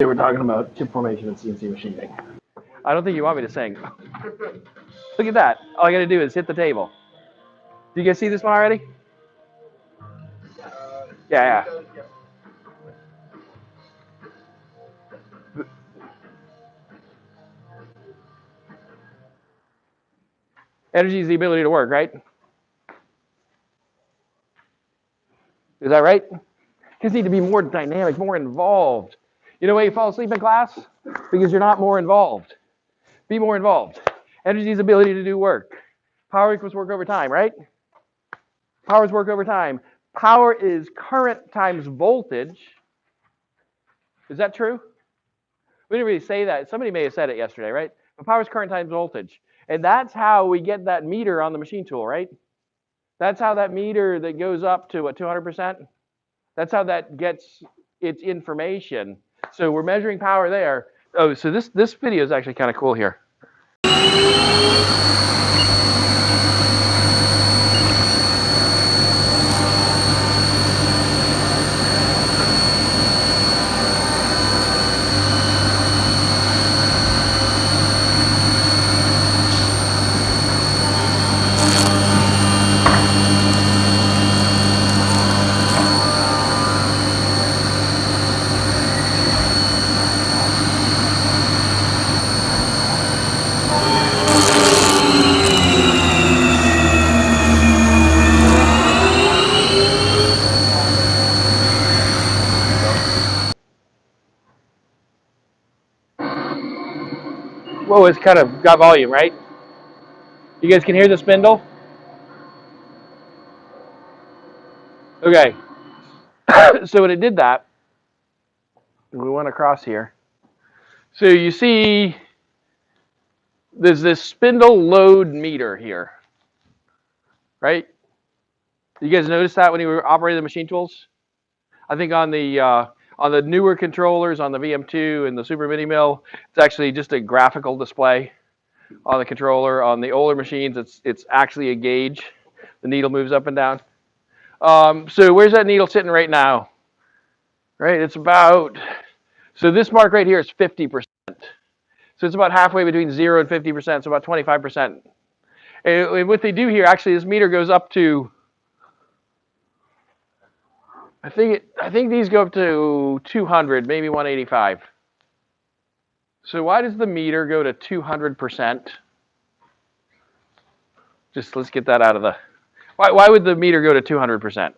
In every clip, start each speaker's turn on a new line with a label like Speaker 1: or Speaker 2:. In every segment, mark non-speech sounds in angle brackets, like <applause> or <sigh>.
Speaker 1: They were talking about chip formation and CNC machining.
Speaker 2: I don't think you want me to sing. Look at that. All I got to do is hit the table. Do you guys see this one already? Yeah, yeah. Energy is the ability to work, right? Is that right? Kids need to be more dynamic, more involved. You know why you fall asleep in class? Because you're not more involved. Be more involved. Energy is ability to do work. Power equals work over time, right? Power is work over time. Power is current times voltage. Is that true? We didn't really say that. Somebody may have said it yesterday, right? But power is current times voltage. And that's how we get that meter on the machine tool, right? That's how that meter that goes up to what, 200%? That's how that gets its information. So we're measuring power there. Oh, so this, this video is actually kind of cool here. Whoa, it's kind of got volume, right? You guys can hear the spindle? Okay. <coughs> so when it did that, we went across here. So you see there's this spindle load meter here, right? You guys notice that when you were operating the machine tools? I think on the uh, on the newer controllers, on the VM2 and the Super Mini Mill, it's actually just a graphical display on the controller. On the older machines, it's it's actually a gauge. The needle moves up and down. Um, so where's that needle sitting right now? Right, it's about, so this mark right here is 50%. So it's about halfway between 0 and 50%, so about 25%. And what they do here, actually, this meter goes up to, I think it, I think these go up to 200, maybe 185. So why does the meter go to 200%? Just let's get that out of the, why, why would the meter go to 200%?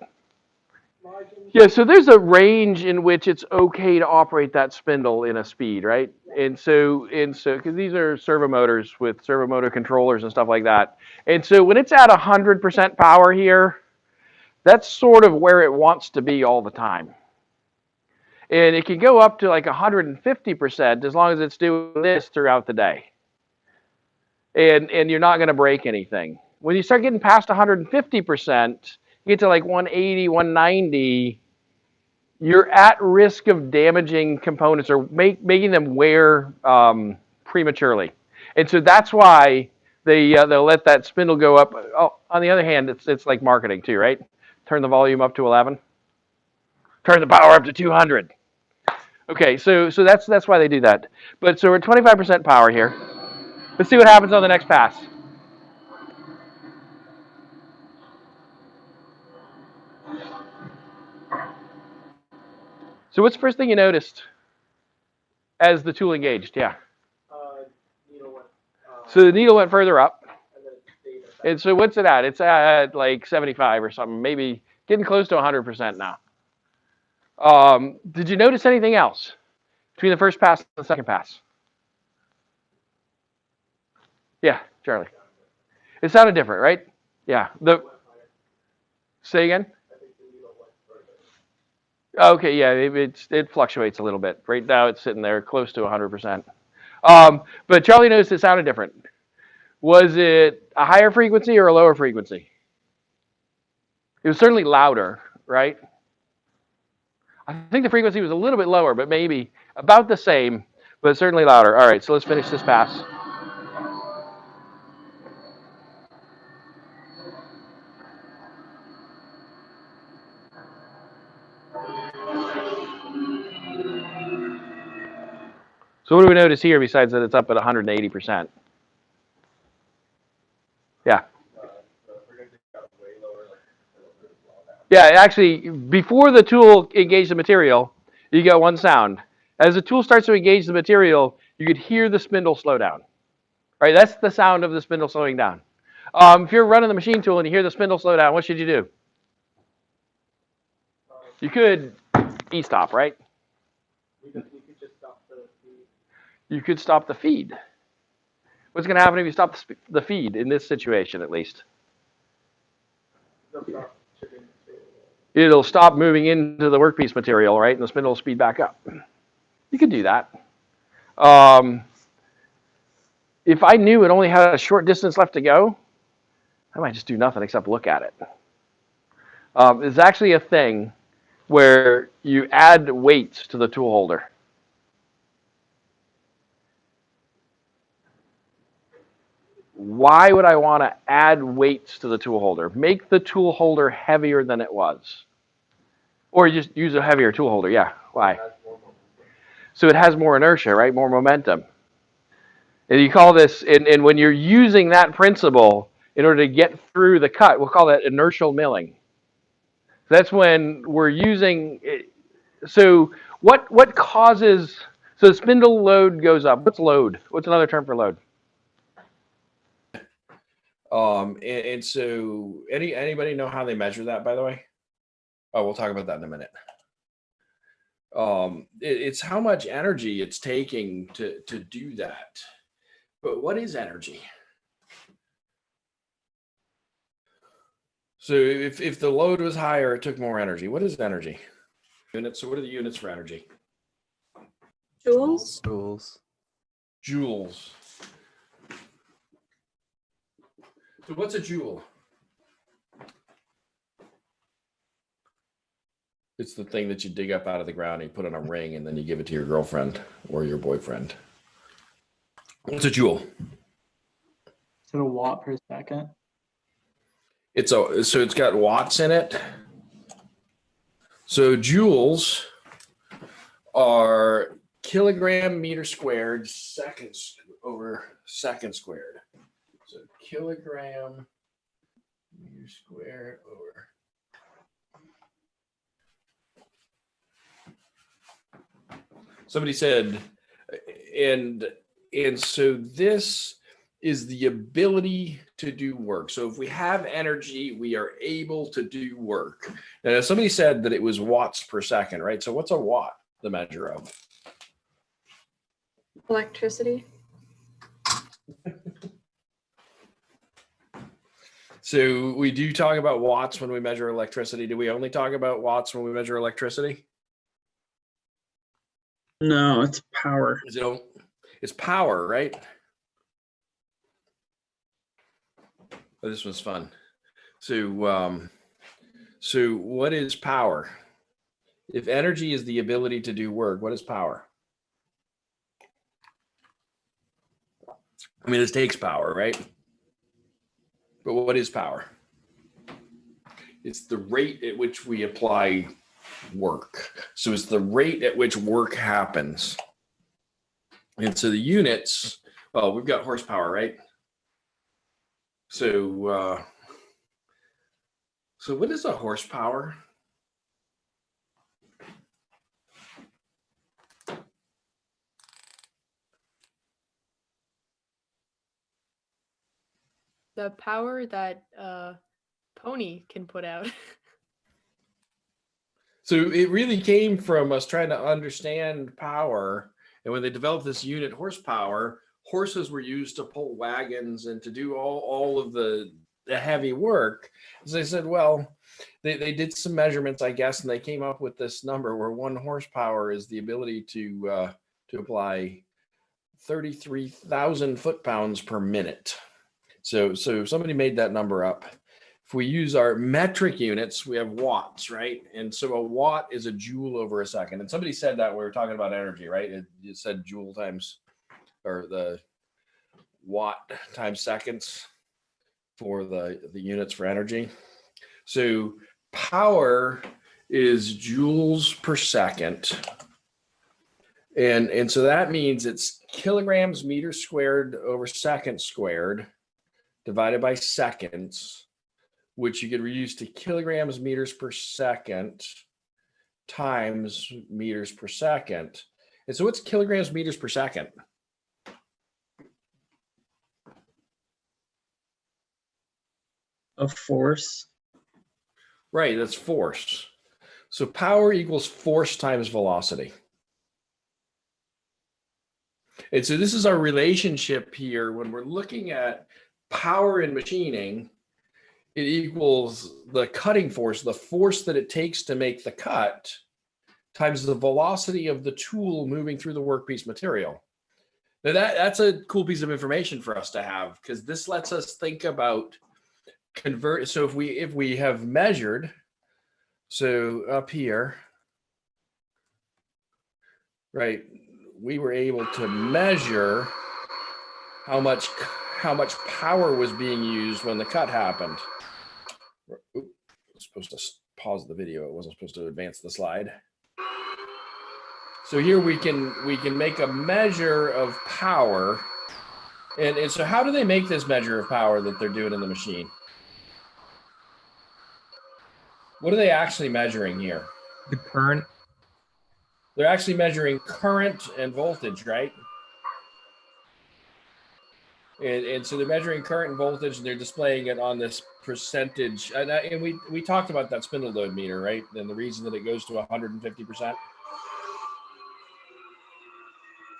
Speaker 2: Yeah, so there's a range in which it's okay to operate that spindle in a speed, right? And so, and so, because these are servo motors with servo motor controllers and stuff like that. And so when it's at 100% power here, that's sort of where it wants to be all the time. And it can go up to like 150% as long as it's doing this throughout the day. And, and you're not going to break anything. When you start getting past 150%, you get to like 180, 190, you're at risk of damaging components or make, making them wear um, prematurely. And so that's why they, uh, they'll let that spindle go up. Oh, on the other hand, it's, it's like marketing too, right? Turn the volume up to 11. Turn the power up to 200. Okay, so, so that's, that's why they do that. But so we're 25% power here. Let's see what happens on the next pass. So what's the first thing you noticed as the tool engaged? Yeah.
Speaker 1: Uh, needle went, uh,
Speaker 2: So the needle went further up.
Speaker 1: and then it stayed at that.
Speaker 2: And so what's it at? It's at like 75 or something, maybe getting close to 100% now. Um, did you notice anything else between the first pass and the second pass? Yeah, Charlie. It sounded different, right? Yeah. The say again. Okay, yeah, it, it fluctuates a little bit. Right now, it's sitting there close to 100%. Um, but Charlie noticed it sounded different. Was it a higher frequency or a lower frequency? It was certainly louder, right? I think the frequency was a little bit lower, but maybe about the same, but certainly louder. All right, so let's finish this pass.
Speaker 3: So what do we notice here besides that it's up at 180%? Yeah. Yeah, actually, before the tool engaged the material, you got one sound. As the tool starts to engage the material, you could hear the spindle slow down. Right, that's the sound of the spindle slowing down. Um, if you're running the machine tool and you hear the spindle slow down, what should you do? You could e-stop, right?
Speaker 4: We could, we could just stop the, the,
Speaker 3: You could stop the feed. What's going to happen if you stop the, the feed in this situation, at least? It'll stop moving into the workpiece material, right? And the spindle will speed back up. You could do that. Um, if I knew it only had a short distance left to go, I might just do nothing except look at it. Um, there's actually a thing where you add weights to the tool holder. Why would I want to add weights to the tool holder? Make the tool holder heavier than it was. Or just use a heavier tool holder. Yeah. Why?
Speaker 4: That's more momentum.
Speaker 3: So it has more inertia, right? More momentum. And you call this, and, and when you're using that principle in order to get through the cut, we'll call that inertial milling. That's when we're using, it- so what, what causes, so the spindle load goes up. What's load? What's another term for load?
Speaker 2: Um, and, and so any anybody know how they measure that, by the way? Oh, we'll talk about that in a minute. Um, it- it's how much energy it's taking to to do that. But what is energy? So if if the load was higher, it took more energy. What is energy? Units. So what are the units for energy?
Speaker 1: Jules?
Speaker 5: Joules.
Speaker 2: Joules. So what's a joule? It's the thing that you dig up out of the ground and you put on a ring and then you give it to your girlfriend or your boyfriend. What's a joule?
Speaker 5: Is it a watt per second?
Speaker 2: It's a so it's got watts in it. So joules are kilogram meter squared seconds over second squared. So kilogram meter squared over. Somebody said, and and so this is the ability to do work. So if we have energy, we are able to do work. Now, somebody said that it was watts per second, right? So what's a watt, the measure of?
Speaker 1: Electricity? <laughs>
Speaker 2: So we do talk about watts when we measure electricity. Do we only talk about watts when we measure electricity?
Speaker 5: No, it's power.
Speaker 2: Is it, it's power, right? Oh, this was fun. So, um, so what is power? If energy is the ability to do work, what is power? I mean, this takes power, right? But what is power? It's the rate at which we apply work. So it's the rate at which work happens. And so the units, well, we've got horsepower, right? So, uh, so what is a horsepower?
Speaker 6: The power that uh pony can put out <laughs>
Speaker 2: So it really came from us trying to understand power. And when they developed this unit horsepower, horses were used to pull wagons and to do all, all of the, the heavy work. So they said, well, they, they did some measurements, I guess, and they came up with this number where one horsepower is the ability to uh, to apply 33,000 foot pounds per minute. So so somebody made that number up if we use our metric units, we have watts, right? And so a watt is a joule over a second. And somebody said that we were talking about energy, right? It, it said joule times or the watt times seconds for the, the units for energy. So power is joules per second. And, and so that means it's kilograms meters squared over second squared divided by seconds, which you could reduce to kilograms meters per second times meters per second. And so what's kilograms meters per second?
Speaker 5: Of force.
Speaker 2: Right, that's force. So power equals force times velocity. And so this is our relationship here when we're looking at power in machining, it equals the cutting force, the force that it takes to make the cut times the velocity of the tool moving through the workpiece material. Now that, that's a cool piece of information for us to have because this lets us think about convert. So if we, if we have measured, so up here, right, we were able to measure how much how much power was being used when the cut happened. Oop, I was supposed to pause the video. It wasn't supposed to advance the slide. So here we can we can make a measure of power. And, and so how do they make this measure of power that they're doing in the machine? What are they actually measuring here?
Speaker 1: The current,
Speaker 2: They're actually measuring current and voltage, right? And, and so they're measuring current and voltage and they're displaying it on this percentage. And, I- and we, we talked about that spindle load meter, right? And the reason that it goes to 150%.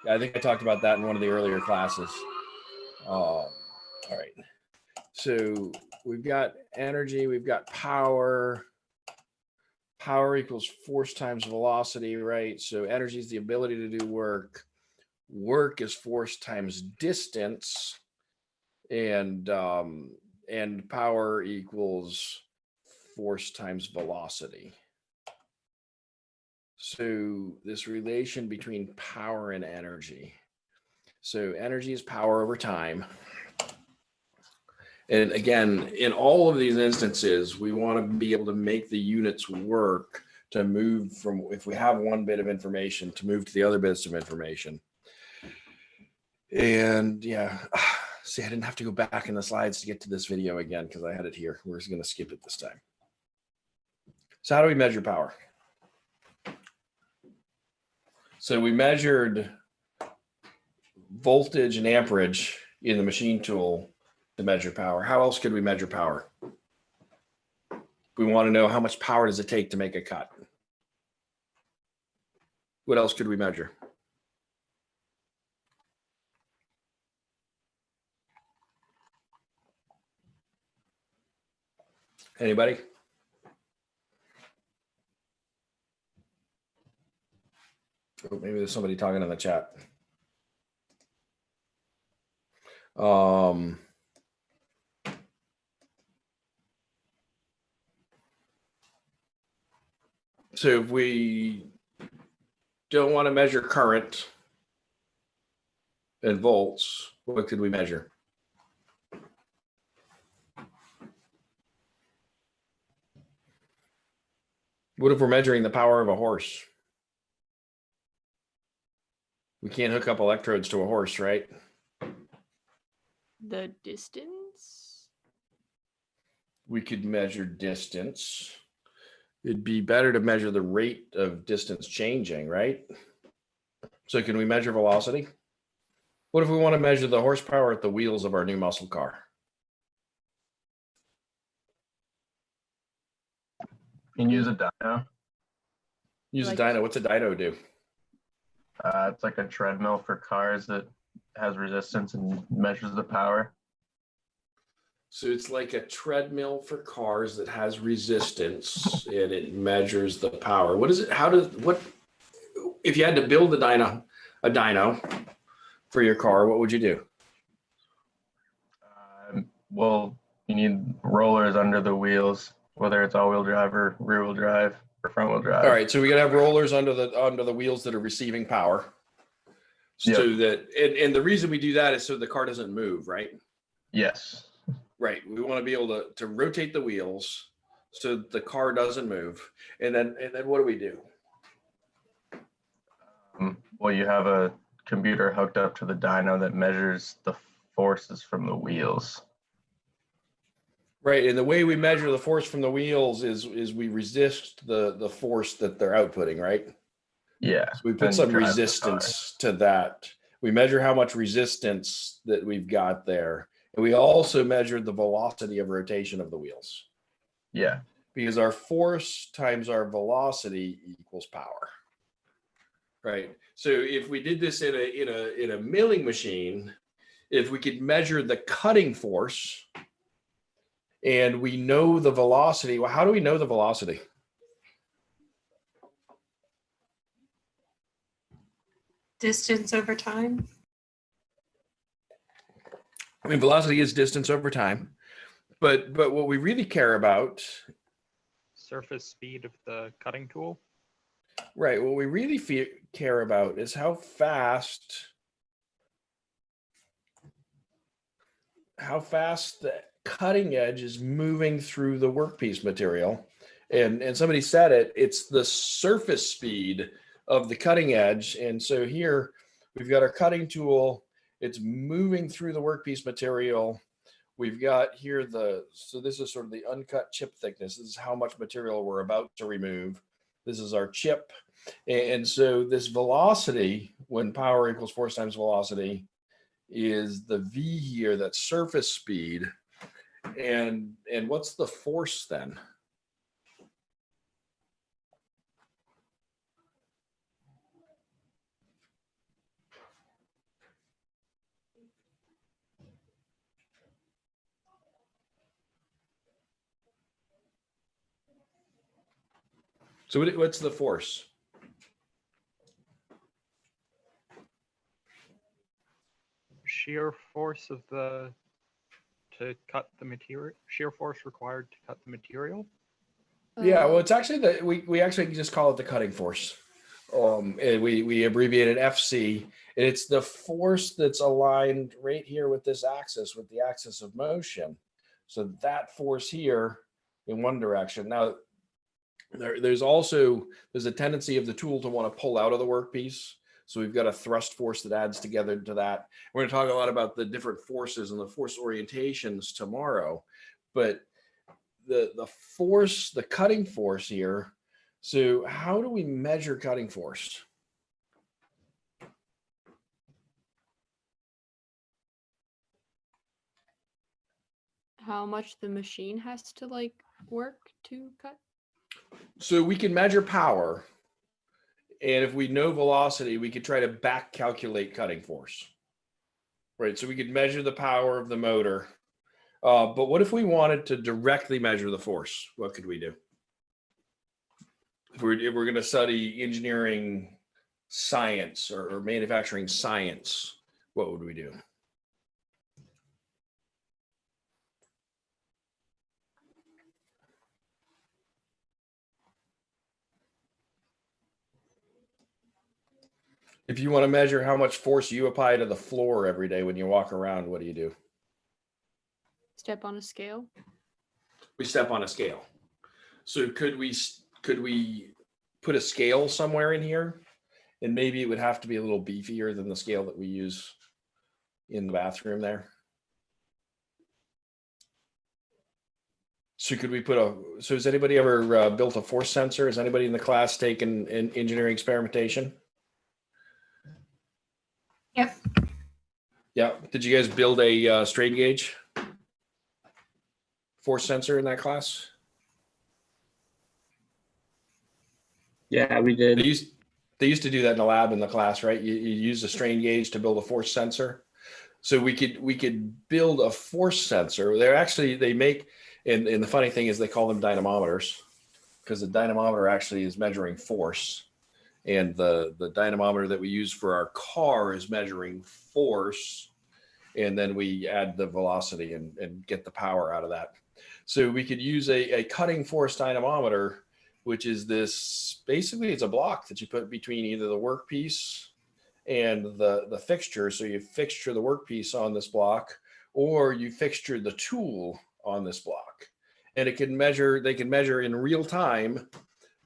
Speaker 2: Yeah, I think I talked about that in one of the earlier classes. Uh, all right. So we've got energy, we've got power. Power equals force times velocity, right? So energy is the ability to do work. Work is force times distance. And um, and power equals force times velocity. So this relation between power and energy. So energy is power over time. And again, in all of these instances, we want to be able to make the units work to move from, if we have one bit of information, to move to the other bits of information. And yeah, <sighs> see, I didn't have to go back in the slides to get to this video again because I had it here. We're just going to skip it this time. So how do we measure power? So we measured voltage and amperage in the machine tool to measure power. How else could we measure power? We want to know how much power does it take to make a cut? What else could we measure? Anybody? Oh, maybe there's somebody talking in the chat. Um, so if we don't want to measure current in volts, what could we measure? What if we're measuring the power of a horse? We can't hook up electrodes to a horse, right?
Speaker 6: The distance?
Speaker 2: we could measure distance. It'd be better to measure the rate of distance changing, right? So can we measure velocity? What if we want to measure the horsepower at the wheels of our new muscle car?
Speaker 1: You can use a dyno.
Speaker 2: Use a
Speaker 6: Like-
Speaker 2: dyno. What's a dyno do?
Speaker 1: Uh, it's like a treadmill for cars that has resistance and measures the power.
Speaker 2: So it's like a treadmill for cars that has resistance and it measures the power. What is it? How does what if you had to build a dyno, a dyno for your car, what would you do?
Speaker 1: Um, well, you need rollers under the wheels, whether it's all-wheel drive or rear-wheel drive or front-wheel drive.
Speaker 2: All right, so we gotta have rollers under the, under the wheels that are receiving power. So that, and, and the reason we do that is so the car doesn't move, right?
Speaker 1: Yes.
Speaker 2: Right, we wanna be able to, to rotate the wheels so the car doesn't move. And then, and then what do we do?
Speaker 1: Um, Well, you have a computer hooked up to the dyno that measures the forces from the wheels.
Speaker 2: Right, and the way we measure the force from the wheels is is we resist the the force that they're outputting, right?
Speaker 1: Yeah.
Speaker 2: So we put some
Speaker 1: drive the car.
Speaker 2: resistance to that. We measure how much resistance that we've got there. And we also measured the velocity of rotation of the wheels
Speaker 1: Yeah.
Speaker 2: because our force times our velocity equals power. Right. So if we did this in a in a in a milling machine, if we could measure the cutting force and we know the velocity, well, how do we know the velocity?
Speaker 7: Distance over time?
Speaker 2: I mean, velocity is distance over time, but but what we really care about,
Speaker 4: Surface speed of the cutting tool.
Speaker 2: right? What we really fe- care about is how fast, how fast the cutting edge is moving through the workpiece material, and and somebody said it. It's the surface speed of the cutting edge, and so here we've got our cutting tool. It's moving through the workpiece material. We've got here the, so this is sort of the uncut chip thickness. This is how much material we're about to remove. This is our chip. And so this velocity, when power equals force times velocity, is the V here, that surface speed. And, and what's the force then? So what's the force?
Speaker 4: Shear force of the to cut the material. Shear force required to cut the material.
Speaker 2: Yeah, well, it's actually the we we actually just call it the cutting force. Um, we we abbreviate it FC. It's the force that's aligned right here with this axis, with the axis of motion. So that force here in one direction. Now, there, there's also there's a tendency of the tool to want to pull out of the workpiece. So we've got a thrust force that adds together to that. We're going to talk a lot about the different forces and the force orientations tomorrow, but the the force, the cutting force here. So how do we measure cutting force?
Speaker 6: how much the machine has to like work to cut?
Speaker 2: So we can measure power. And if we know velocity, we could try to back calculate cutting force. Right, so we could measure the power of the motor. Uh, but what if we wanted to directly measure the force? What could we do? If we're, if we're gonna study engineering science or, or manufacturing science, what would we do? If you want to measure how much force you apply to the floor every day when you walk around, what do you do?
Speaker 6: Step on a scale?
Speaker 2: We step on a scale. So could we, could we put a scale somewhere in here? And maybe it would have to be a little beefier than the scale that we use in the bathroom there. So could we put a, so has anybody ever uh, built a force sensor? Has anybody in the class taken an engineering experimentation? Yeah, did you guys build a uh, strain gauge? Force sensor in that class?
Speaker 5: Yeah, we
Speaker 2: They
Speaker 5: did.
Speaker 2: used, they used to do that in the lab in the class, right? You, you use a strain gauge to build a force sensor. So we could, we could build a force sensor. They're actually, they make, and, and the funny thing is they call them dynamometers because the dynamometer actually is measuring force. And the, the dynamometer that we use for our car is measuring force. And then we add the velocity and, and get the power out of that. So we could use a, a cutting force dynamometer which is this basically it's a block that you put between either the workpiece and the the fixture so you fixture the workpiece on this block or you fixture the tool on this block and it can measure they can measure in real time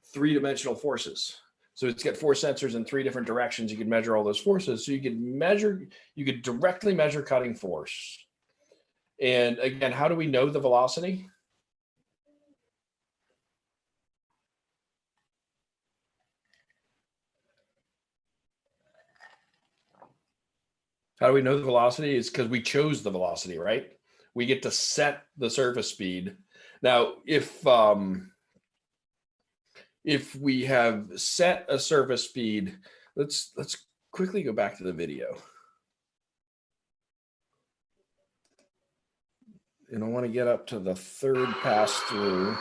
Speaker 2: three dimensional forces So it's got four sensors in three different directions. You could measure all those forces. So you could measure, you could directly measure cutting force. And again, how do we know the velocity? How do we know the velocity? Is because we chose the velocity, right? We get to set the surface speed. Now, if um, if we have set a surface speed, let's let's quickly go back to the video. And I want to get up to the third pass through.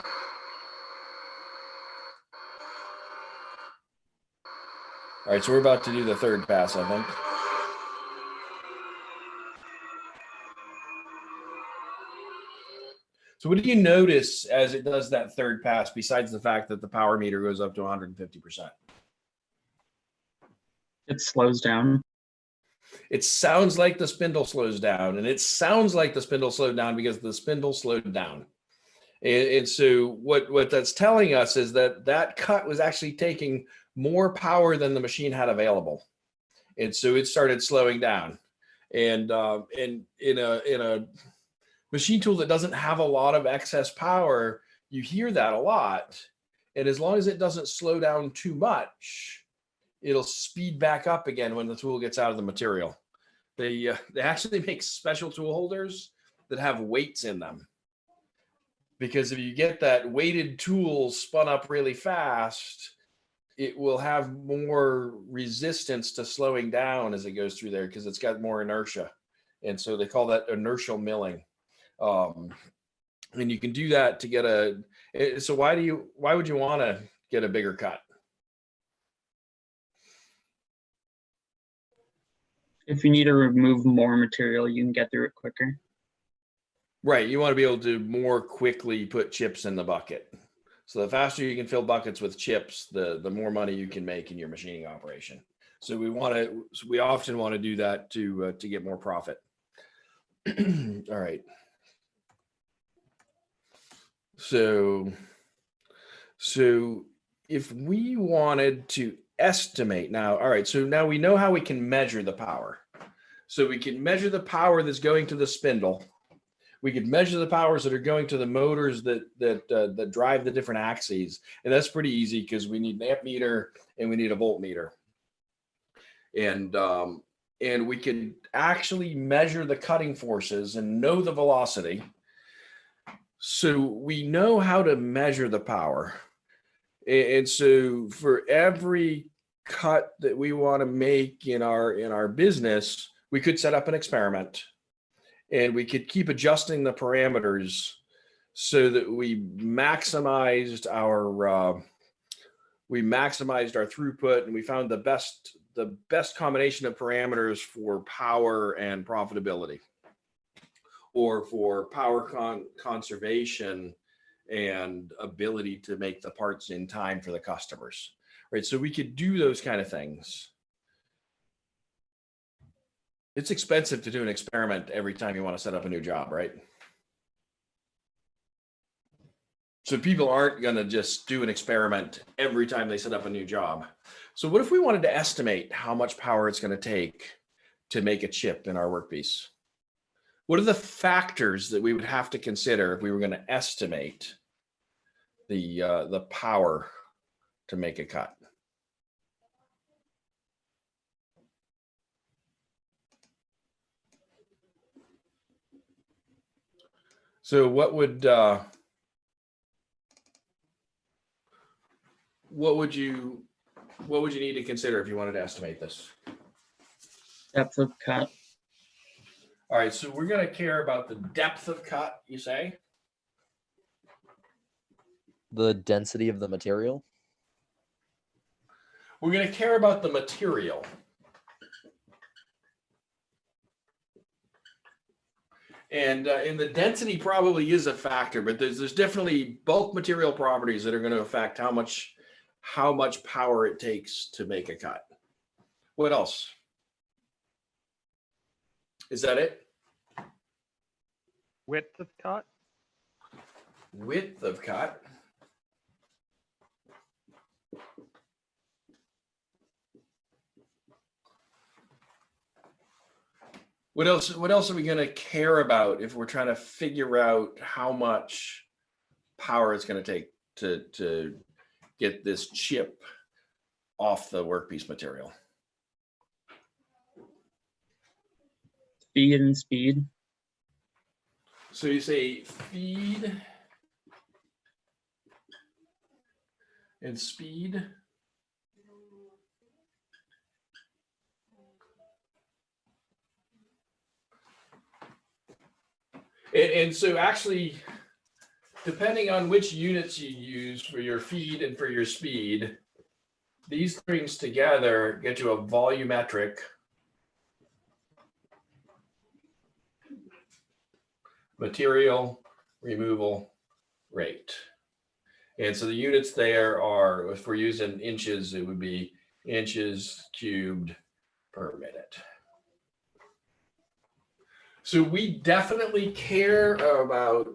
Speaker 2: All right, so we're about to do the third pass, I think. So what do you notice as it does that third pass, besides the fact that the power meter goes up to 150%?
Speaker 5: It slows down.
Speaker 2: It sounds like the spindle slows down, and it sounds like the spindle slowed down because the spindle slowed down. And, and so what, what that's telling us is that that cut was actually taking more power than the machine had available. And so it started slowing down. And, um, and in a, in a machine tool that doesn't have a lot of excess power, you hear that a lot. And as long as it doesn't slow down too much, it'll speed back up again when the tool gets out of the material. They, uh, they actually <laughs> make special tool holders that have weights in them. Because if you get that weighted tool spun up really fast, it will have more resistance to slowing down as it goes through there because it's got more inertia. And so they call that inertial milling. Um, and you can do that to get a, eh, so why do you, why would you want to get a bigger cut?
Speaker 5: If you need to remove more material, you can get through it quicker.
Speaker 2: Right. You want to be able to more quickly put chips in the bucket. So the faster you can fill buckets with chips, the, the more money you can make in your machining operation. So we want to, we often want to do that to, uh, to get more profit. <clears throat> All right. So, so if we wanted to estimate now, all right, so now we know how we can measure the power. So we can measure the power that's going to the spindle. We could measure the powers that are going to the motors that that uh, that drive the different axes, and that's pretty easy because we need an amp meter and we need a voltmeter. And um, and we can actually measure the cutting forces and know the velocity. So we know how to measure the power. And so for every cut that we want to make in our in our business, we could set up an experiment and we could keep adjusting the parameters so that we maximized our uh, we maximized our throughput and we found the best the best combination of parameters for power and profitability or for power con conservation and ability to make the parts in time for the customers right? So we could do those kind of things. It's expensive to do an experiment every time you want to set up a new job right? So people aren't going to just do an experiment every time they set up a new job. So what if we wanted to estimate how much power it's going to take to make a chip in our workpiece what are the factors that we would have to consider if we were going to estimate the uh, the power to make a cut? So what would uh, what would you what would you need to consider if you wanted to estimate this?
Speaker 5: Depth of cut.
Speaker 2: All right, so we're gonna care about the depth of cut, you say?
Speaker 8: the density of the material.
Speaker 2: We're gonna care about the material. And, uh, and the density probably is a factor, but there's, there's definitely bulk material properties that are gonna affect how much, how much power it takes to make a cut. What else? Is that it?
Speaker 4: Width of cut?
Speaker 2: Width of cut. What else, what else are we going to care about if we're trying to figure out how much power it's going to take to, to get this chip off the workpiece material?
Speaker 5: Speed and speed.
Speaker 2: So you say feed and speed. And, and so actually, depending on which units you use for your feed and for your speed, these things together get you a volumetric material removal rate. And so the units there are, if we're using inches, it would be inches cubed per minute. So we definitely care about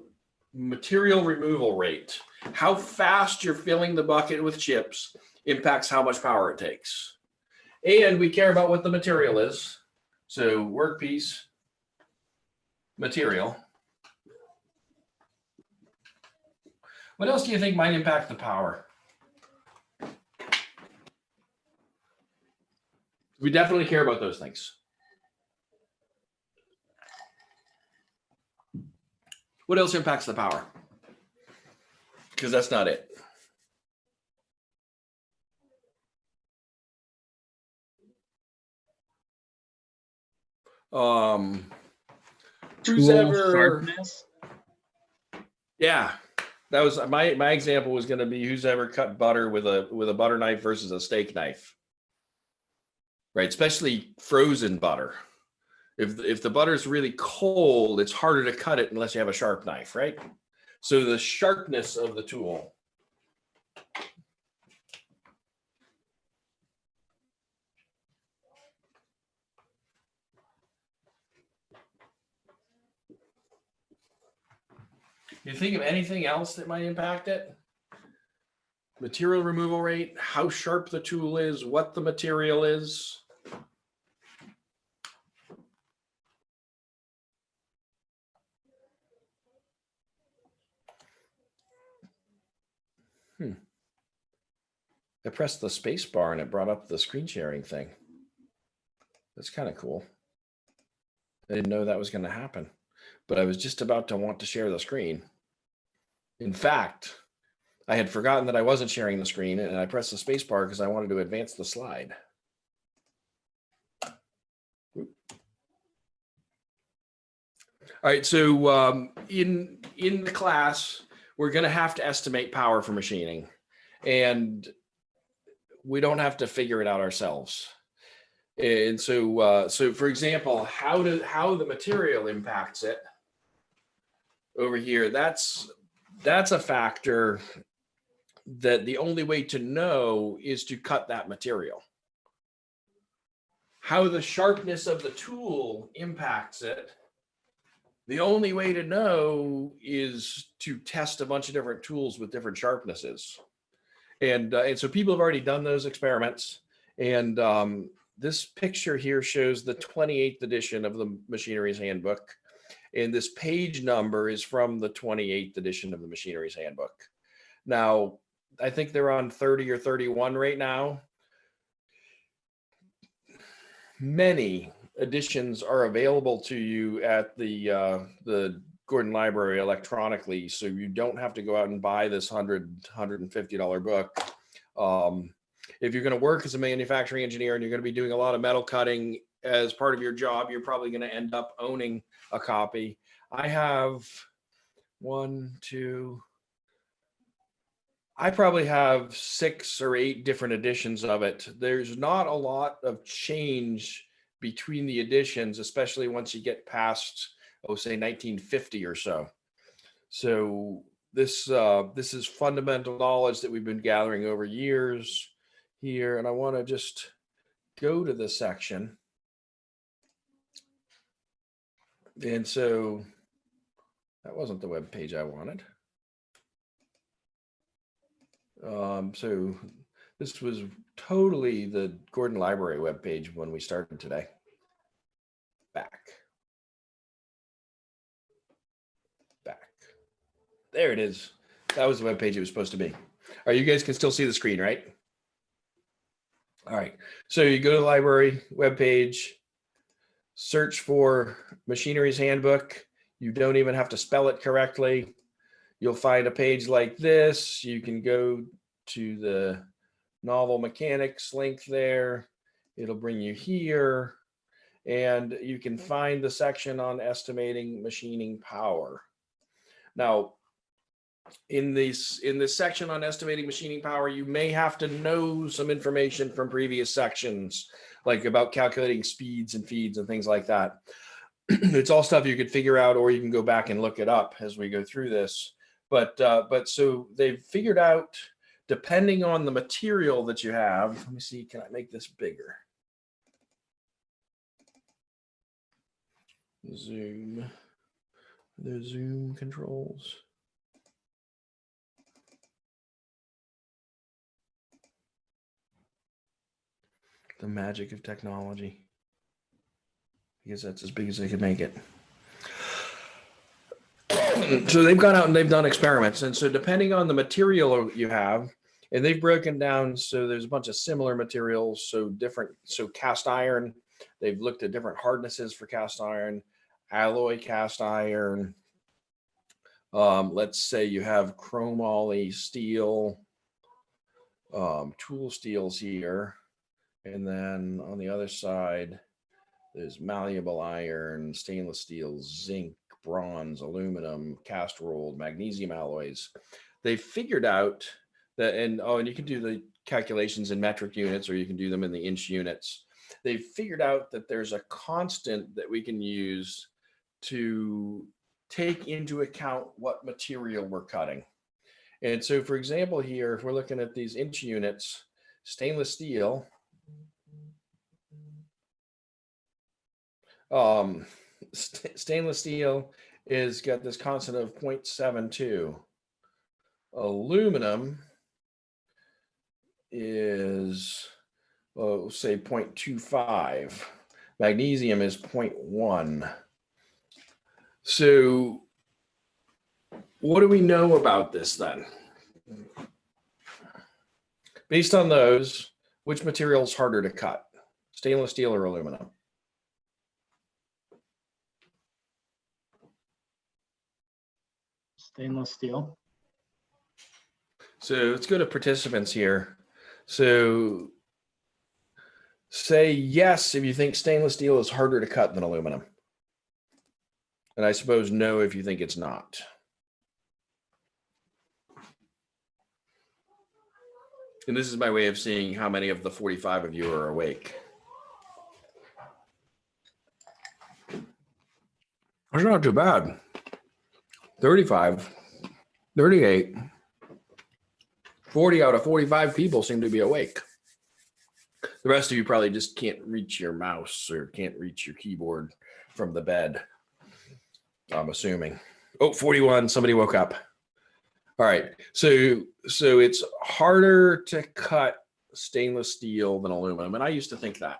Speaker 2: material removal rate. How fast you're filling the bucket with chips impacts how much power it takes. And we care about what the material is. So workpiece, material. What else do you think might impact the power? We definitely care about those things. What else impacts the power? Because that's not it. Um, who's ever,
Speaker 5: sharpness.
Speaker 2: yeah, that was my my example was going to be who's ever cut butter with a with a butter knife versus a steak knife. Right, especially frozen butter. If if the butter is really cold, it's harder to cut it unless you have a sharp knife, right? So the sharpness of the tool. You think of anything else that might impact it? Material removal rate, how sharp the tool is, what the material is. Hmm. I pressed the space bar and it brought up the screen sharing thing. That's kind of cool. I didn't know that was going to happen, but I was just about to want to share the screen. In fact, I had forgotten that I wasn't sharing the screen and I pressed the space bar because I wanted to advance the slide. All right, so um, in in the class, we're going to have to estimate power for machining, and we don't have to figure it out ourselves. And so, uh, so for example, how do how the material impacts it over here? That's that's a factor that the only way to know is to cut that material. How the sharpness of the tool impacts it. The only way to know is to test a bunch of different tools with different sharpnesses. And, uh, and so people have already done those experiments. And um, this picture here shows the 28th edition of the Machinery's Handbook. And this page number is from the 28th edition of the Machinery's Handbook. Now, I think they're on 30 or 31 right now. Many editions are available to you at the uh, the Gordon Library electronically, so you don't have to go out and buy this 100 $150 book. Um, if you're going to work as a manufacturing engineer and you're going to be doing a lot of metal cutting as part of your job, you're probably going to end up owning a copy. I have one, two, I probably have six or eight different editions of it. There's not a lot of change between the editions, especially once you get past, oh, say 1950 or so. So this uh, this is fundamental knowledge that we've been gathering over years here, and I want to just go to this section. And so that wasn't the web page I wanted. Um, so this was totally the Gordon Library web page when we started today. Back. Back. There it is. That was the web page it was supposed to be. All right, you guys can still see the screen, right? All right, so you go to the library web page search for Machinery's Handbook. You don't even have to spell it correctly. You'll find a page like this. You can go to the Knovel mechanics link there. It'll bring you here and you can find the section on estimating machining power. Now, in this in this section on estimating machining power, you may have to know some information from previous sections, like about calculating speeds and feeds and things like that. <clears throat> it's all stuff you could figure out, or you can go back and look it up as we go through this. But uh, but so they've figured out, depending on the material that you have. Let me see. Can I make this bigger? Zoom. The zoom controls. The magic of technology. Because that's as big as they could make it. <clears throat> so they've gone out and they've done experiments. And so depending on the material you have, and they've broken down, so there's a bunch of similar materials, so different, so cast iron, they've looked at different hardnesses for cast iron, alloy cast iron. Um, let's say you have chromoly steel, um, tool steels here. And then on the other side, there's malleable iron, stainless steel, zinc, bronze, aluminum, cast rolled, magnesium alloys. They figured out that, and oh, and you can do the calculations in metric units or you can do them in the inch units. They figured out that there's a constant that we can use to take into account what material we're cutting. And so, for example, here, if we're looking at these inch units, stainless steel, um, st stainless steel is got this constant of 0.72. Aluminum is, oh, say 0.25. Magnesium is 0.1. So what do we know about this then? Based on those, which material is harder to cut? Stainless steel or aluminum?
Speaker 5: Stainless steel.
Speaker 2: So let's go to participants here. So say yes if you think stainless steel is harder to cut than aluminum. And I suppose no if you think it's not. And this is my way of seeing how many of the 45 of you are awake. That's not too bad. 35, 38, 40 out of 45 people seem to be awake. The rest of you probably just can't reach your mouse or can't reach your keyboard from the bed. I'm assuming. Oh, 41, somebody woke up. All right. So so it's harder to cut stainless steel than aluminum. And I used to think that.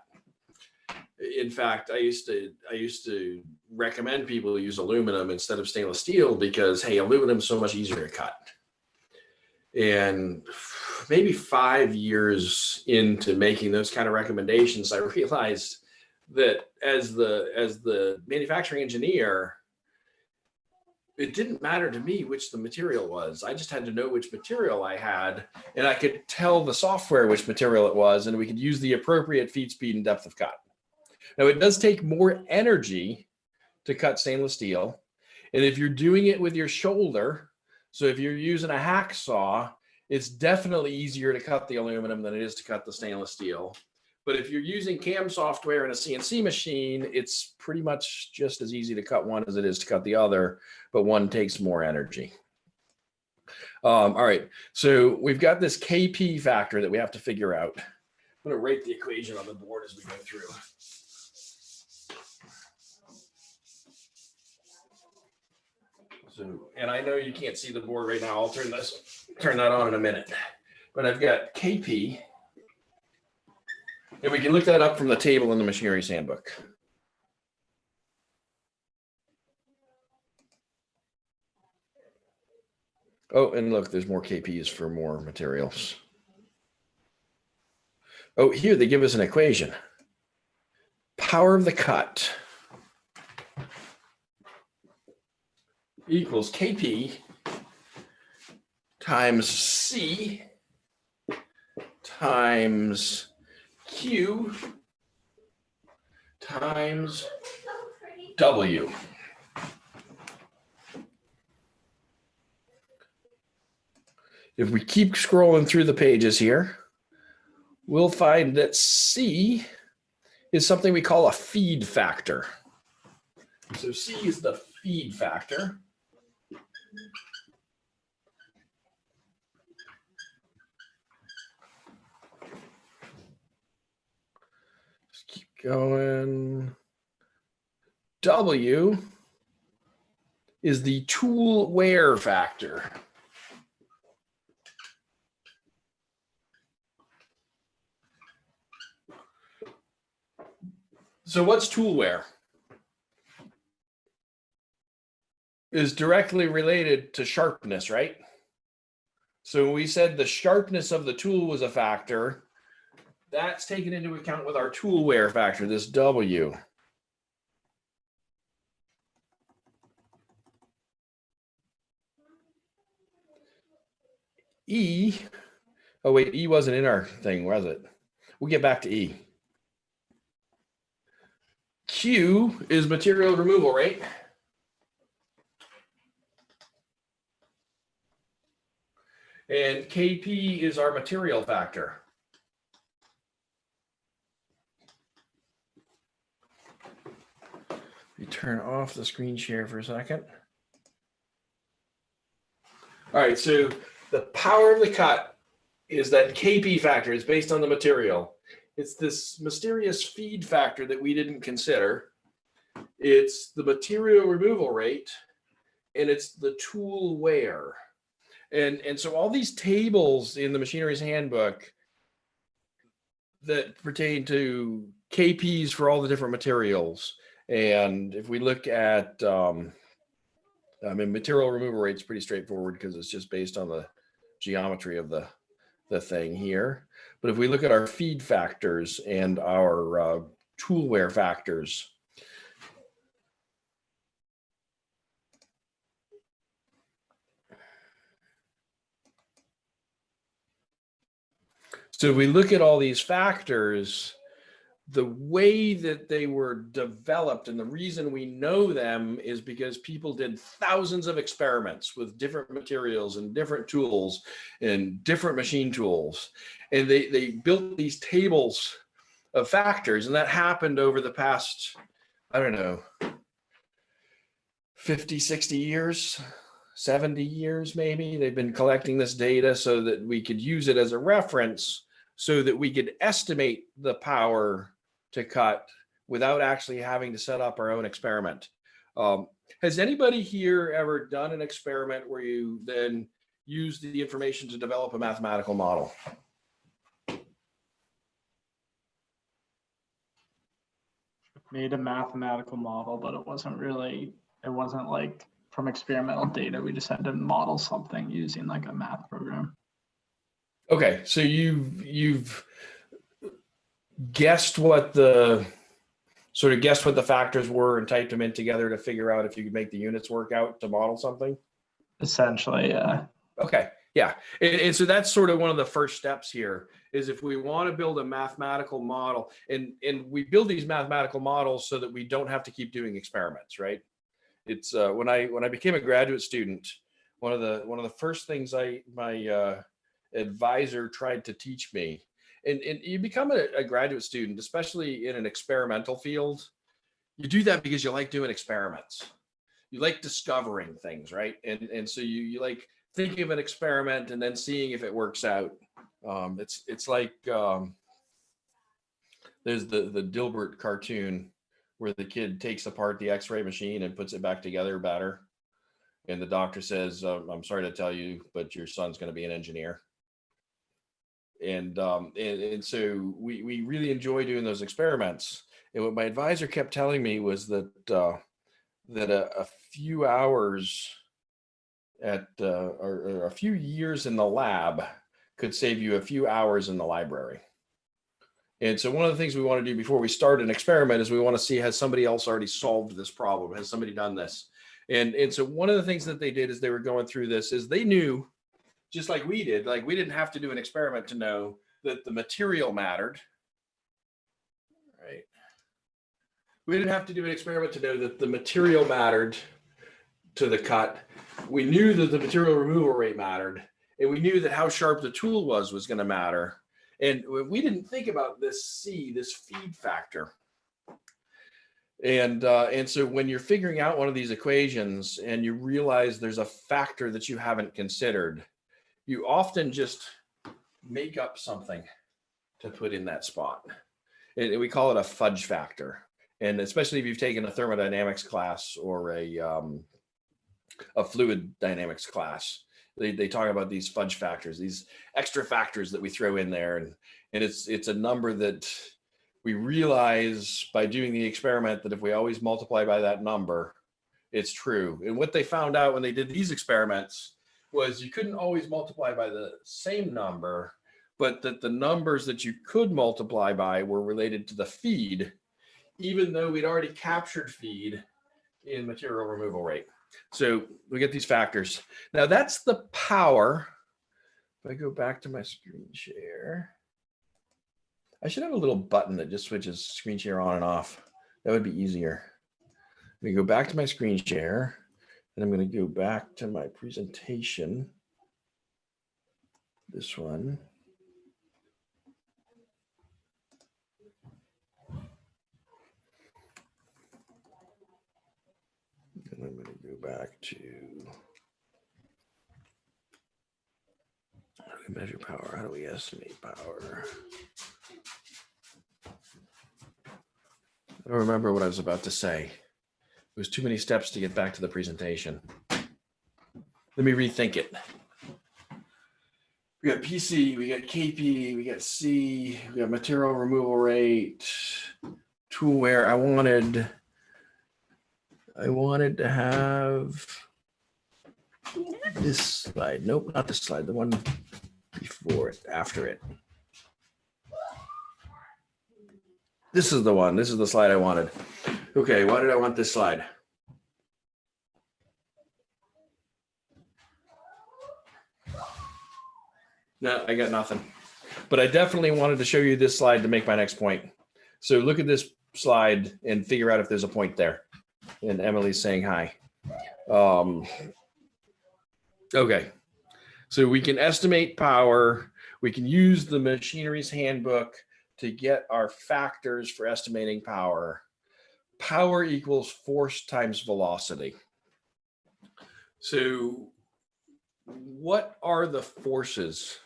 Speaker 2: In fact, I used to I used to recommend people use aluminum instead of stainless steel because hey, aluminum is so much easier to cut. And maybe five years into making those kind of recommendations, I <laughs> realized that as the as the manufacturing engineer, it didn't matter to me which the material was. I just had to know which material I had, and I could tell the software which material it was, and we could use the appropriate feed speed and depth of cut. Now, it does take more energy to cut stainless steel. And if you're doing it with your shoulder, so if you're using a hacksaw, it's definitely easier to cut the aluminum than it is to cut the stainless steel. But if you're using CAM software in a CNC machine, it's pretty much just as easy to cut one as it is to cut the other, but one takes more energy. Um, all right, so we've got this KP factor that we have to figure out. I'm gonna write the equation on the board as we go through. So, and I know you can't see the board right now. I'll turn this, turn that on in a minute. But I've got KP. And we can look that up from the table in the machinery's handbook. Oh, and look, there's more KPs for more materials. Oh, here they give us an equation. Power of the cut equals KP times C times Q times W. If we keep scrolling through the pages here, we'll find that C is something we call a feed factor. So C is the feed factor. Just keep going. W is the tool wear factor. So what's tool wear? Is directly related to sharpness, right? So we said the sharpness of the tool was a factor. That's taken into account with our tool wear factor, this W. E, oh wait, E wasn't in our thing, was it? We'll get back to E. Q is material removal rate. And KP is our material factor. You turn off the screen share for a second. All right, so the power of the cut is that KP factor is based on the material. It's this mysterious feed factor that we didn't consider. It's the material removal rate and it's the tool wear. And, and so all these tables in the machinery's handbook that pertain to KPs for all the different materials. And if we look at, um, I mean, material removal rate is pretty straightforward because it's just based on the geometry of the, the thing here. But if we look at our feed factors and our uh, tool wear factors, So we look at all these factors, the way that they were developed and the reason we know them is because people did thousands of experiments with different materials and different tools and different machine tools. And they, they built these tables of factors and that happened over the past, I don't know, 50, 60 years, 70 years maybe. They've been collecting this data so that we could use it as a reference so that we could estimate the power to cut without actually having to set up our own experiment. Um, has anybody here ever done an experiment where you then use the information to develop a mathematical model?
Speaker 5: Made a mathematical model, but it wasn't really, it wasn't like from experimental data. We just had to model something using like a math program.
Speaker 2: Okay, so you've you've guessed what the sort of guessed what the factors were and typed them in together to figure out if you could make the units work out to model something.
Speaker 5: Essentially, yeah.
Speaker 2: Okay, yeah, and, and so that's sort of one of the first steps here is if we want to build a mathematical model and and we build these mathematical models so that we don't have to keep doing experiments, right? It's uh, when I when I became a graduate student, one of the one of the first things I my uh, advisor tried to teach me. And, and you become a, a, graduate student, especially in an experimental field, you do that because you like doing experiments. You like discovering things, right? And, and so you, you like thinking of an experiment and then seeing if it works out. Um, it's, it's like, um, there's the, the Dilbert cartoon where the kid takes apart the x-ray machine and puts it back together better. And the doctor says, uh, I'm sorry to tell you, but your son's going to be an engineer and um, and, and so we we really enjoy doing those experiments. And what my advisor kept telling me was that uh, that a, a few hours at uh, or, or a few years in the lab could save you a few hours in the library. And so one of the things we want to do before we start an experiment is we want to see has somebody else already solved this problem? Has somebody done this? And, and so one of the things that they did as they were going through this is they knew, just like we did, like we didn't have to do an experiment to know that the material mattered. Right. We didn't have to do an experiment to know that the material mattered to the cut. We knew that the material removal rate mattered. And we knew that how sharp the tool was was going to matter. And we didn't think about this C, this feed factor. And uh, and so when you're figuring out one of these equations and you realize there's a factor that you haven't considered, you often just make up something to put in that spot. And we call it a fudge factor. And especially if you've taken a thermodynamics class or a um, a fluid dynamics class, they, they talk about these fudge factors, these extra factors that we throw in there. And, and it's, it's a number that we realize by doing the experiment that if we always multiply by that number, it's true. And what they found out when they did these experiments was you couldn't always multiply by the same number, but that the numbers that you could multiply by were related to the feed, even though we'd already captured feed in material removal rate. So we get these factors. Now that's the power. If I go back to my screen share, I should have a little button that just switches screen share on and off. That would be easier. Let me go back to my screen share and I'm going to go back to my presentation. This one. And I'm going to go back to how do we measure power? How do we estimate power? I don't remember what I was about to say. Was too many steps to get back to the presentation. Let me rethink it. We got PC, we got KP, we got C, we got material removal rate, tool wear. I wanted, I wanted to have this slide. Nope, not this slide. The one before it, after it. This is the one. This is the slide I wanted. Okay, why did I want this slide? No, I got nothing. But I definitely wanted to show you this slide to make my next point. So look at this slide and figure out if there's a point there. And Emily's saying hi. Um, okay. So we can estimate power. We can use the machinery's handbook to get our factors for estimating power. Power equals force times velocity. So what are the forces?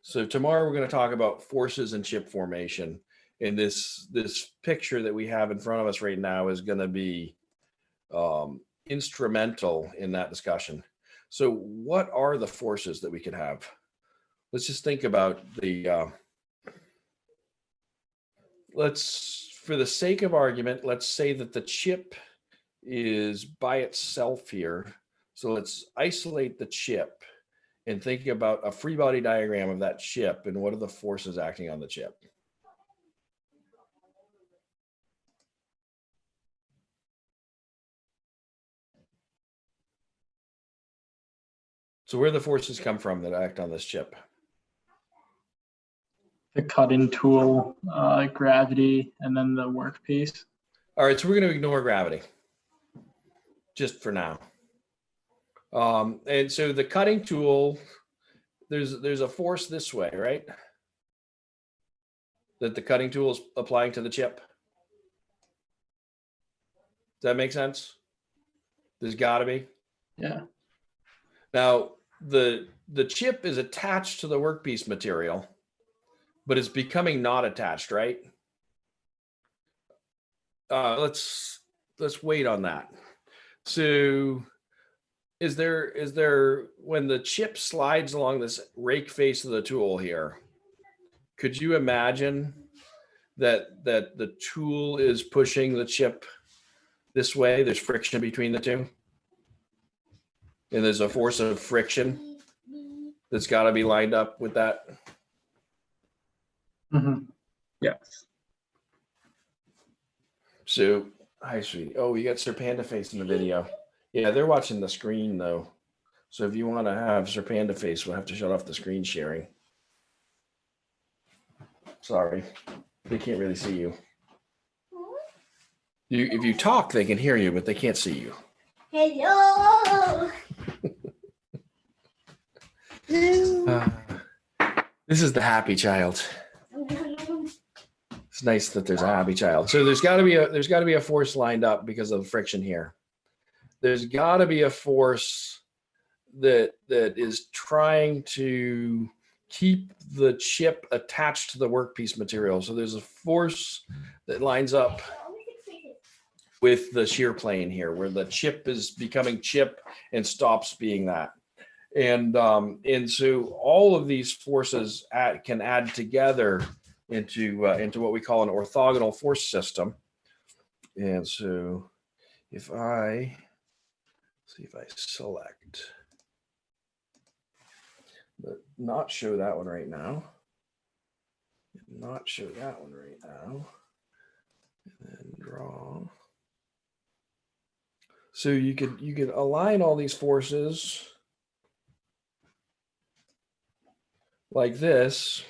Speaker 2: So tomorrow we're going to talk about forces and chip formation. And this, this picture that we have in front of us right now is going to be um, instrumental in that discussion. So what are the forces that we could have? Let's just think about the, uh, let's, for the sake of argument, let's say that the chip is by itself here. So let's isolate the chip and think about a free body diagram of that chip and what are the forces acting on the chip. So where the forces come from that act on this chip?
Speaker 5: The cutting tool, uh, gravity, and then the workpiece.
Speaker 2: All right, so we're going to ignore gravity just for now. Um, and so the cutting tool, there's there's a force this way, right? That the cutting tool is applying to the chip. Does that make sense? There's got to be.
Speaker 5: Yeah.
Speaker 2: Now the the chip is attached to the workpiece material, but it's becoming not attached, right? Uh, let's let's wait on that. So is there is there when the chip slides along this rake face of the tool here could you imagine that that the tool is pushing the chip this way there's friction between the two And there's a force of friction that's got to be lined up with that.
Speaker 5: Mhm.
Speaker 1: Yes.
Speaker 2: So, hi, sweetie. Oh, you got Sir Panda Face in the video. Yeah, they're watching the screen though. So if you want to have Sir Panda Face, we'll have to shut off the screen sharing. Sorry, they can't really see you. You, if you talk, they can hear you, but they can't see you.
Speaker 9: Hello. <laughs>
Speaker 2: Uh, this is the happy child. It's nice that there's a happy child. So there's got to be a there's got to be a force lined up because of the friction here. There's got to be a force that that is trying to keep the chip attached to the workpiece material. So there's a force that lines up with the shear plane here, where the chip is becoming chip and stops being that. And um, and so all of these forces can add together into uh, into what we call an orthogonal force system. And so if I see if I select but not show that one right now, not show that one right now, and then draw. So you could you could align all these forces like this.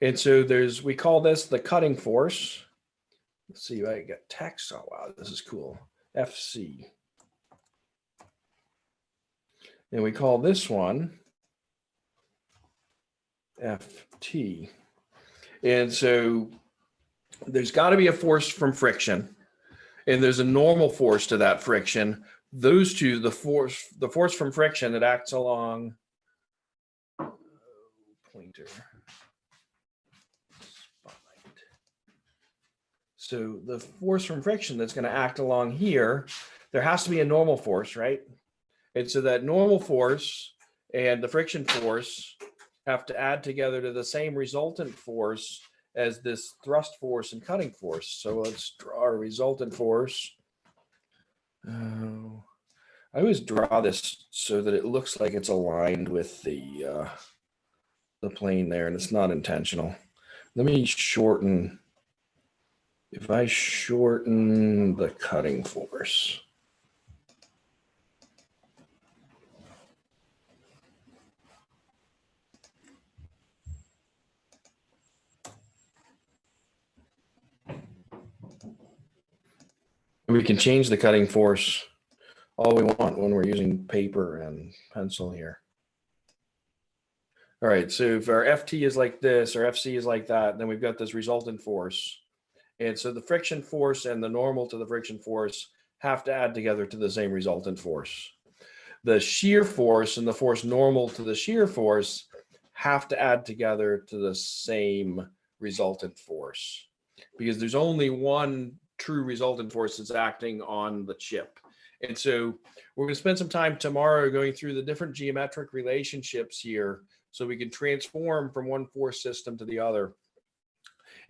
Speaker 2: And so there's, we call this the cutting force. Let's see, I got text. Oh, wow, this is cool. FC. And we call this one FT. And so there's got to be a force from friction and there's a normal force to that friction. Those two, the force, the force from friction that acts along pointer. Spotlight. So the force from friction that's going to act along here, there has to be a normal force, right? And so that normal force and the friction force have to add together to the same resultant force as this thrust force and cutting force. So let's draw a resultant force. Oh, I always draw this so that it looks like it's aligned with the uh, the plane there, and it's not intentional. Let me shorten. If I shorten the cutting force. We can change the cutting force all we want when we're using paper and pencil here. All right, so if our FT is like this or FC is like that, then we've got this resultant force. And so the friction force and the normal to the friction force have to add together to the same resultant force. The shear force and the force normal to the shear force have to add together to the same resultant force because there's only one true resultant force that's acting on the chip. And so we're going to spend some time tomorrow going through the different geometric relationships here so we can transform from one force system to the other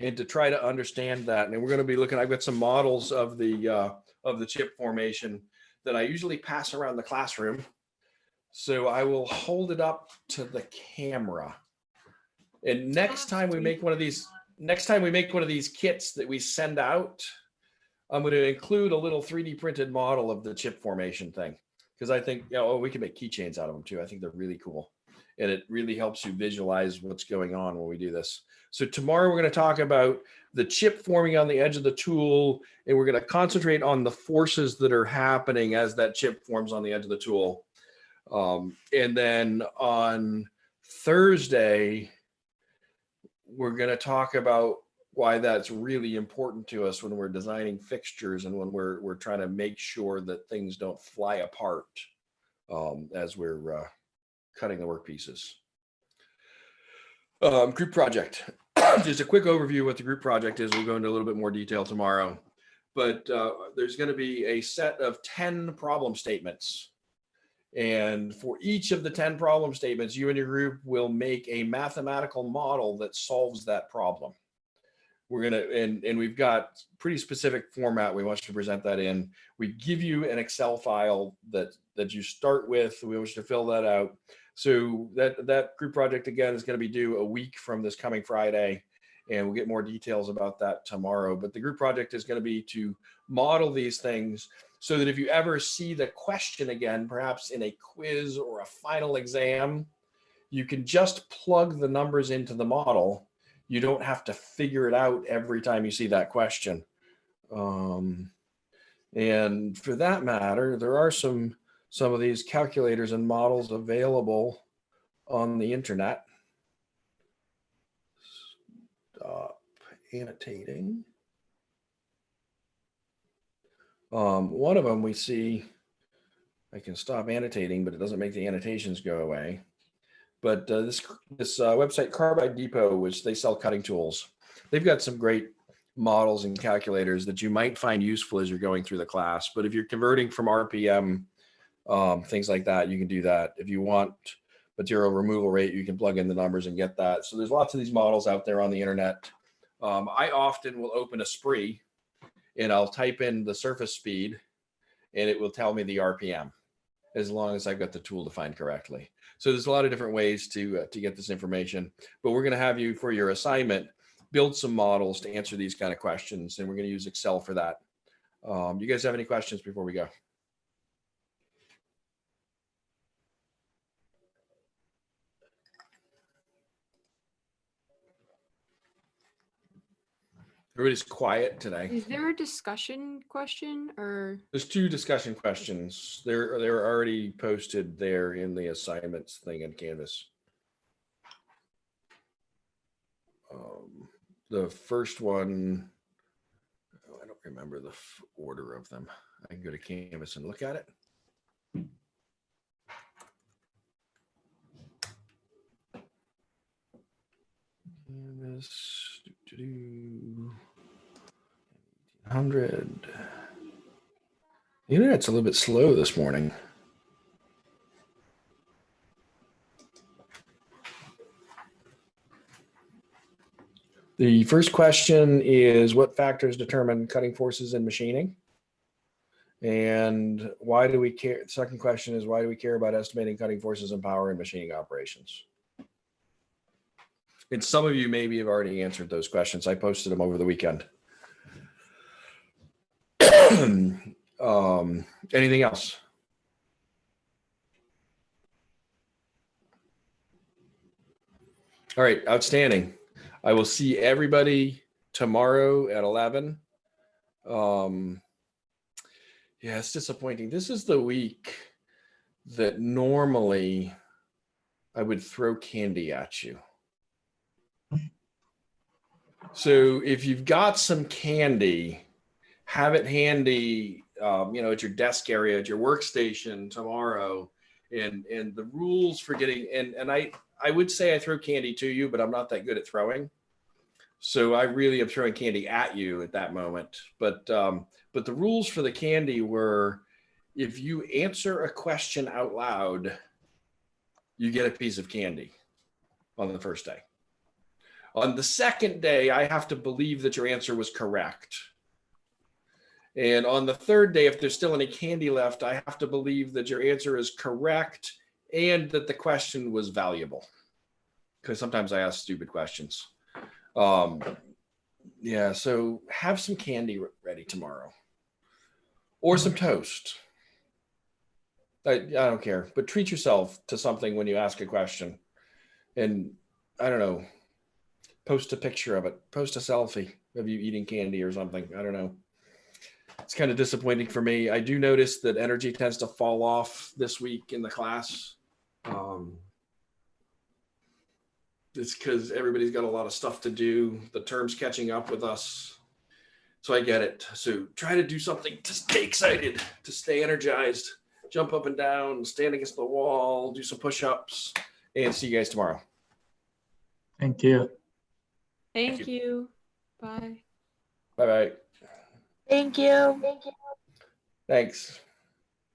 Speaker 2: and to try to understand that. And we're going to be looking, I've got some models of the, uh, of the chip formation that I usually pass around the classroom. So I will hold it up to the camera. And next time we make one of these, next time we make one of these kits that we send out, I'm going to include a little 3D printed model of the chip formation thing because I think, you know, oh, we can make keychains out of them too. I think they're really cool. And it really helps you visualize what's going on when we do this. So tomorrow we're going to talk about the chip forming on the edge of the tool, and we're going to concentrate on the forces that are happening as that chip forms on the edge of the tool. Um, and then on Thursday, we're going to talk about why that's really important to us when we're designing fixtures and when we're we're trying to make sure that things don't fly apart um, as we're uh, cutting the work pieces. Um, group project. <coughs> Just a quick overview what the group project is. We'll go into a little bit more detail tomorrow. But uh, there's going to be a set of 10 problem statements. And for each of the 10 problem statements, you and your group will make a mathematical model that solves that problem we're gonna and and we've got pretty specific format we want you to present that in. We give you an Excel file that that you start with. We want you to fill that out. So that that group project again is going to be due a week from this coming Friday, and we'll get more details about that tomorrow. But the group project is going to be to model these things so that if you ever see the question again, perhaps in a quiz or a final exam, you can just plug the numbers into the model. You don't have to figure it out every time you see that question. Um, and for that matter, there are some some of these calculators and models available on the internet. Stop annotating. Um, one of them we see, I can stop annotating, but it doesn't make the annotations go away. But uh, this this uh, website Carbide Depot, which they sell cutting tools, they've got some great models and calculators that you might find useful as you're going through the class. But if you're converting from RPM, um, things like that, you can do that. If you want material removal rate, you can plug in the numbers and get that. So there's lots of these models out there on the internet. Um, I often will open Esprit and I'll type in the surface speed and it will tell me the RPM as long as I've got the tool defined correctly. So there's a lot of different ways to, uh, to get this information, but we're going to have you for your assignment, build some models to answer these kind of questions. And we're going to use Excel for that. Um, you guys have any questions before we go? Everybody's quiet today.
Speaker 6: Is there a discussion question or?
Speaker 2: There's two discussion questions. They're they're already posted there in the assignments thing in Canvas. Um, the first one, oh, I don't remember the f- order of them. I can go to Canvas and look at it. Canvas. Doo-doo-doo. 100. The internet's a little bit slow this morning. The first question is what factors determine cutting forces in machining? And why do we care? The Second question is why do we care about estimating cutting forces and power in machining operations? And some of you maybe have already answered those questions. I posted them over the weekend. <clears throat> um, anything else? All right, outstanding. I will see everybody tomorrow at 11. Um, yeah, it's disappointing. This is the week that normally I would throw candy at you. So if you've got some candy, have it handy, um, you know, at your desk area, at your workstation tomorrow. And and the rules for getting and and I I would say I throw candy to you, but I'm not that good at throwing. So I really am throwing candy at you at that moment. But um, but the rules for the candy were if you answer a question out loud, you get a piece of candy on the first day. On the second day, I have to believe that your answer was correct. And on the third day, if there's still any candy left, I have to believe that your answer is correct and that the question was valuable. Because sometimes I ask stupid questions. Um, yeah, so have some candy ready tomorrow or some toast. I, I don't care, but treat yourself to something when you ask a question. And I don't know, post a picture of it, post a selfie of you eating candy or something. I don't know. It's kind of disappointing for me. I do notice that energy tends to fall off this week in the class. Um, it's because everybody's got a lot of stuff to do. The term's catching up with us. So I get it. So try to do something to stay excited, to stay energized, jump up and down, stand against the wall, do some push ups, and see you guys tomorrow.
Speaker 5: Thank you.
Speaker 6: Thank you. Bye.
Speaker 2: Bye bye.
Speaker 9: Thank you.
Speaker 2: Thanks.